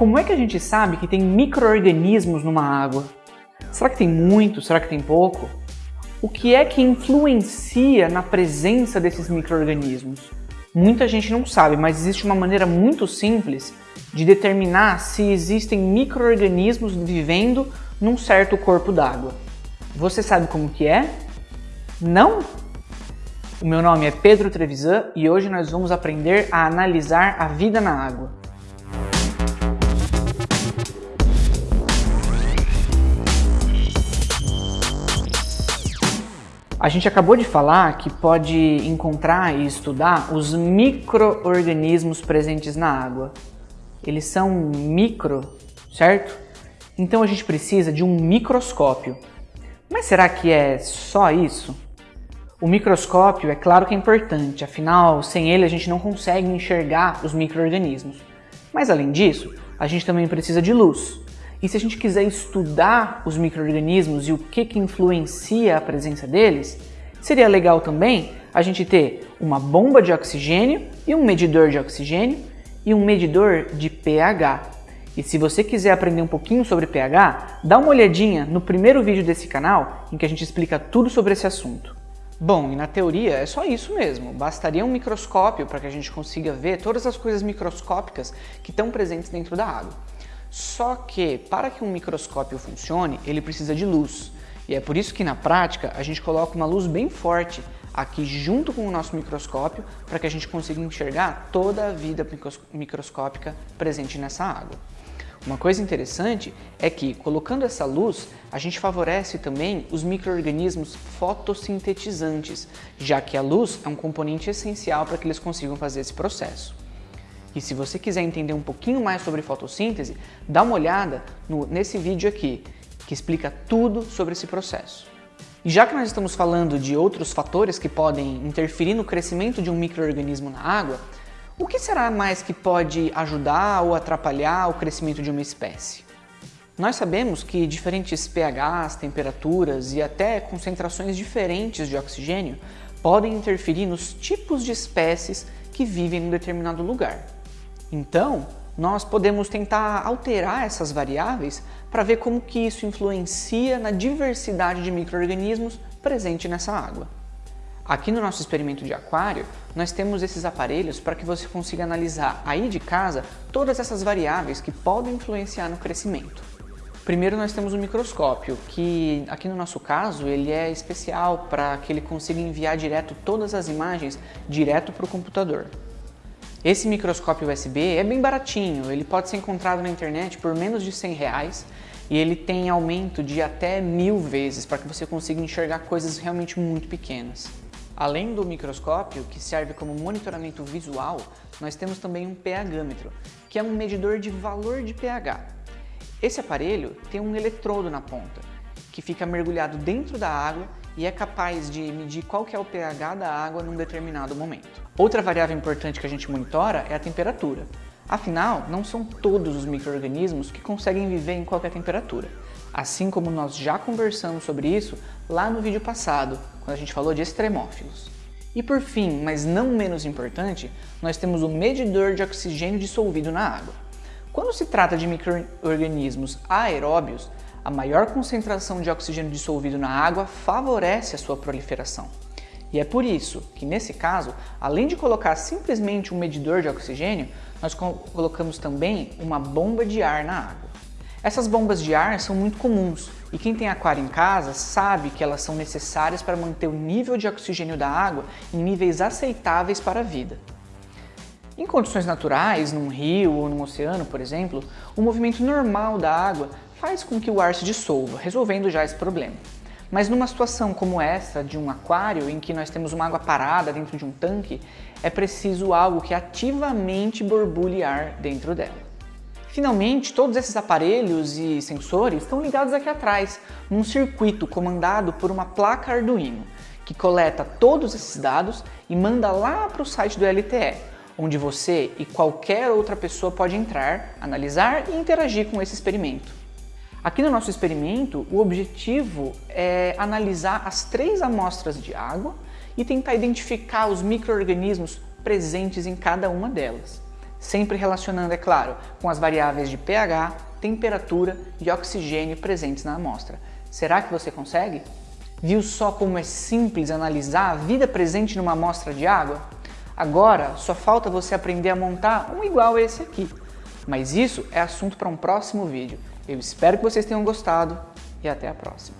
Como é que a gente sabe que tem micro-organismos numa água? Será que tem muito? Será que tem pouco? O que é que influencia na presença desses micro-organismos? Muita gente não sabe, mas existe uma maneira muito simples de determinar se existem micro-organismos vivendo num certo corpo d'água. Você sabe como que é? Não? O meu nome é Pedro Trevisan e hoje nós vamos aprender a analisar a vida na água. A gente acabou de falar que pode encontrar e estudar os micro-organismos presentes na água. Eles são micro, certo? Então a gente precisa de um microscópio. Mas será que é só isso? O microscópio é claro que é importante, afinal, sem ele a gente não consegue enxergar os micro-organismos. Mas além disso, a gente também precisa de luz. E se a gente quiser estudar os micro-organismos e o que, que influencia a presença deles, seria legal também a gente ter uma bomba de oxigênio e um medidor de oxigênio e um medidor de pH. E se você quiser aprender um pouquinho sobre pH, dá uma olhadinha no primeiro vídeo desse canal em que a gente explica tudo sobre esse assunto. Bom, e na teoria é só isso mesmo, bastaria um microscópio para que a gente consiga ver todas as coisas microscópicas que estão presentes dentro da água. Só que, para que um microscópio funcione, ele precisa de luz. E é por isso que na prática a gente coloca uma luz bem forte aqui junto com o nosso microscópio para que a gente consiga enxergar toda a vida microscópica presente nessa água. Uma coisa interessante é que, colocando essa luz, a gente favorece também os micro-organismos fotossintetizantes, já que a luz é um componente essencial para que eles consigam fazer esse processo. E se você quiser entender um pouquinho mais sobre fotossíntese, dá uma olhada no, nesse vídeo aqui, que explica tudo sobre esse processo. E já que nós estamos falando de outros fatores que podem interferir no crescimento de um microorganismo na água, o que será mais que pode ajudar ou atrapalhar o crescimento de uma espécie? Nós sabemos que diferentes pHs, temperaturas e até concentrações diferentes de oxigênio podem interferir nos tipos de espécies que vivem em um determinado lugar. Então, nós podemos tentar alterar essas variáveis para ver como que isso influencia na diversidade de micro-organismos presente nessa água. Aqui no nosso experimento de aquário, nós temos esses aparelhos para que você consiga analisar aí de casa todas essas variáveis que podem influenciar no crescimento. Primeiro nós temos o microscópio, que aqui no nosso caso ele é especial para que ele consiga enviar direto todas as imagens direto para o computador. Esse microscópio USB é bem baratinho, ele pode ser encontrado na internet por menos de 100 reais e ele tem aumento de até mil vezes para que você consiga enxergar coisas realmente muito pequenas. Além do microscópio, que serve como monitoramento visual, nós temos também um pHmetro, que é um medidor de valor de pH. Esse aparelho tem um eletrodo na ponta, que fica mergulhado dentro da água e é capaz de medir qual que é o pH da água num determinado momento. Outra variável importante que a gente monitora é a temperatura. Afinal, não são todos os micro-organismos que conseguem viver em qualquer temperatura. Assim como nós já conversamos sobre isso lá no vídeo passado, quando a gente falou de extremófilos. E por fim, mas não menos importante, nós temos o medidor de oxigênio dissolvido na água. Quando se trata de micro-organismos aeróbios, a maior concentração de oxigênio dissolvido na água favorece a sua proliferação. E é por isso que, nesse caso, além de colocar simplesmente um medidor de oxigênio, nós colocamos também uma bomba de ar na água. Essas bombas de ar são muito comuns e quem tem aquário em casa sabe que elas são necessárias para manter o nível de oxigênio da água em níveis aceitáveis para a vida. Em condições naturais, num rio ou num oceano, por exemplo, o movimento normal da água faz com que o ar se dissolva, resolvendo já esse problema. Mas numa situação como essa, de um aquário, em que nós temos uma água parada dentro de um tanque, é preciso algo que ativamente borbulhe ar dentro dela. Finalmente, todos esses aparelhos e sensores estão ligados aqui atrás, num circuito comandado por uma placa Arduino, que coleta todos esses dados e manda lá para o site do LTE, onde você e qualquer outra pessoa pode entrar, analisar e interagir com esse experimento. Aqui no nosso experimento, o objetivo é analisar as três amostras de água e tentar identificar os micro-organismos presentes em cada uma delas. sempre relacionando, é claro, com as variáveis de pH, temperatura e oxigênio presentes na amostra. Será que você consegue? Viu só como é simples analisar a vida presente numa amostra de água? Agora, só falta você aprender a montar um igual a esse aqui. Mas isso é assunto para um próximo vídeo. Eu espero que vocês tenham gostado e até a próxima.